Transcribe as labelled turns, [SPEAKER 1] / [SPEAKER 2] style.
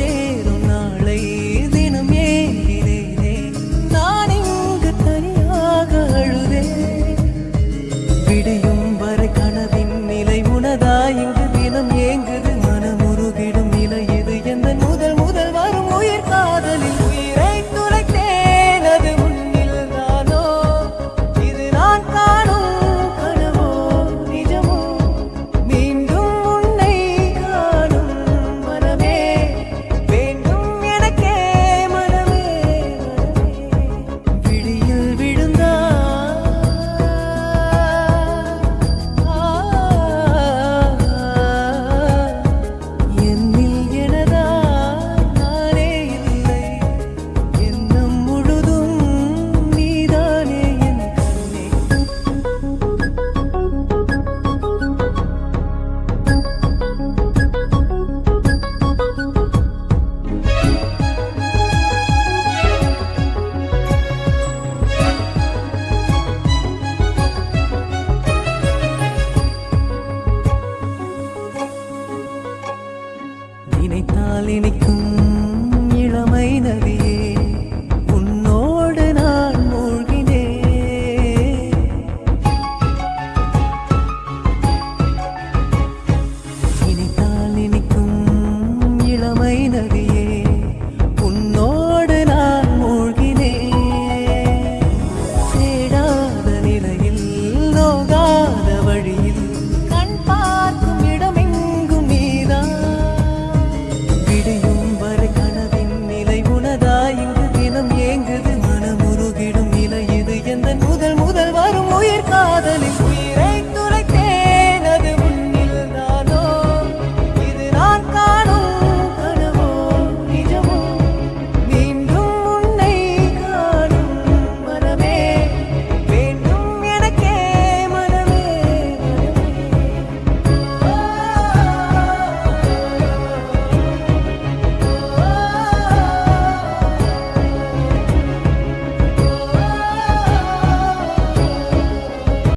[SPEAKER 1] சேரும் நாளை தினம் ஏங்கினேனே நான் இங்கு தனியாக அழுதே விடையும்